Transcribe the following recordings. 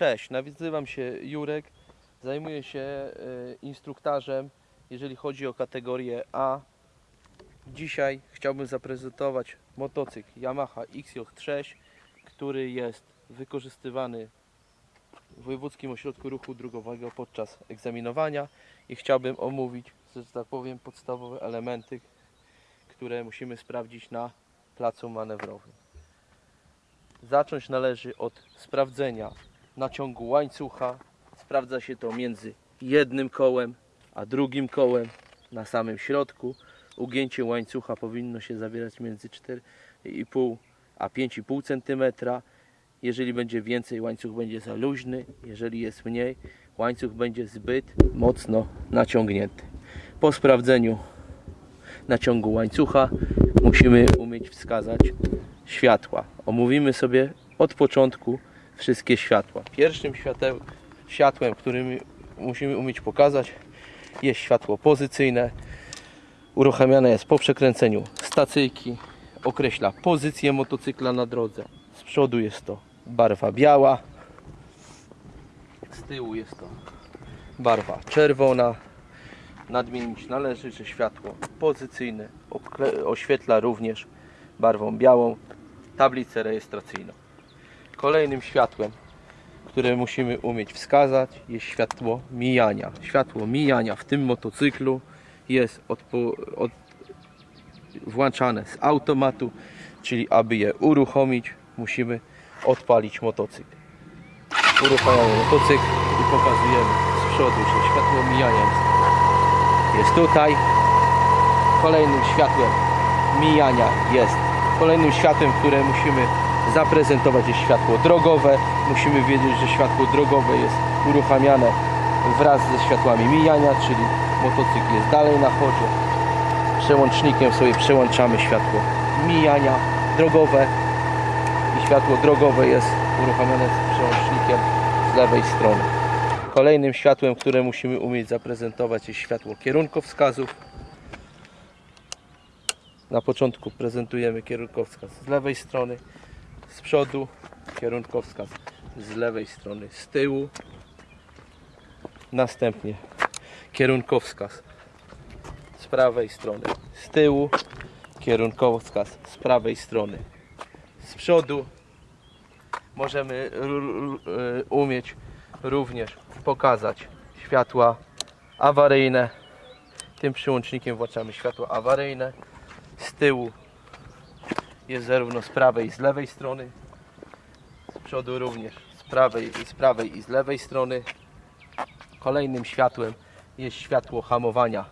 Cześć, nazywam się Jurek. Zajmuję się e, instruktażem, jeżeli chodzi o kategorię A. Dzisiaj chciałbym zaprezentować motocykl Yamaha XJ6, który jest wykorzystywany w Wojewódzkim Ośrodku Ruchu Drogowego podczas egzaminowania i chciałbym omówić, że tak powiem, podstawowe elementy, które musimy sprawdzić na placu manewrowym. Zacząć należy od sprawdzenia naciągu łańcucha. Sprawdza się to między jednym kołem a drugim kołem na samym środku. Ugięcie łańcucha powinno się zawierać między 4,5 a 5,5 cm. Jeżeli będzie więcej, łańcuch będzie za luźny. Jeżeli jest mniej, łańcuch będzie zbyt mocno naciągnięty. Po sprawdzeniu naciągu łańcucha musimy umieć wskazać światła. Omówimy sobie od początku wszystkie światła. Pierwszym świateł, światłem, którym musimy umieć pokazać jest światło pozycyjne. Uruchamiane jest po przekręceniu stacyjki. Określa pozycję motocykla na drodze. Z przodu jest to barwa biała. Z tyłu jest to barwa czerwona. Nadmienić należy, że światło pozycyjne oświetla również barwą białą tablicę rejestracyjną. Kolejnym światłem, które musimy umieć wskazać, jest światło mijania. Światło mijania w tym motocyklu jest odpo- od, włączane z automatu, czyli aby je uruchomić, musimy odpalić motocykl. Uruchamiamy motocykl i pokazujemy z przodu, że światło mijania jest tutaj. Kolejnym światłem mijania jest kolejnym światłem, które musimy zaprezentować jest światło drogowe. Musimy wiedzieć, że światło drogowe jest uruchamiane wraz ze światłami mijania, czyli motocykl jest dalej na chodzie. Przełącznikiem sobie przełączamy światło mijania drogowe i światło drogowe jest uruchamiane z przełącznikiem z lewej strony. Kolejnym światłem, które musimy umieć zaprezentować jest światło kierunkowskazów. Na początku prezentujemy kierunkowskaz z lewej strony, z przodu, kierunkowskaz z lewej strony, z tyłu. Następnie kierunkowskaz z prawej strony, z tyłu, kierunkowskaz z prawej strony, z przodu. Możemy r- umieć również pokazać światła awaryjne. Tym przyłącznikiem włączamy światła awaryjne z tyłu jest zarówno z prawej i z lewej strony. Z przodu również. Z prawej, i z prawej i z lewej strony. Kolejnym światłem jest światło hamowania.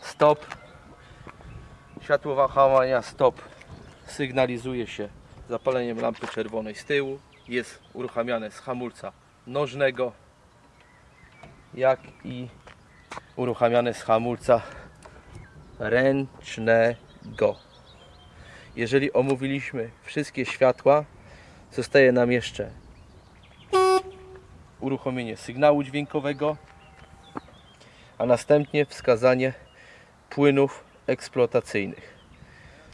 Stop. Światło hamowania stop sygnalizuje się zapaleniem lampy czerwonej z tyłu. Jest uruchamiane z hamulca nożnego jak i uruchamiane z hamulca ręcznego. Jeżeli omówiliśmy wszystkie światła, zostaje nam jeszcze uruchomienie sygnału dźwiękowego, a następnie wskazanie płynów eksploatacyjnych.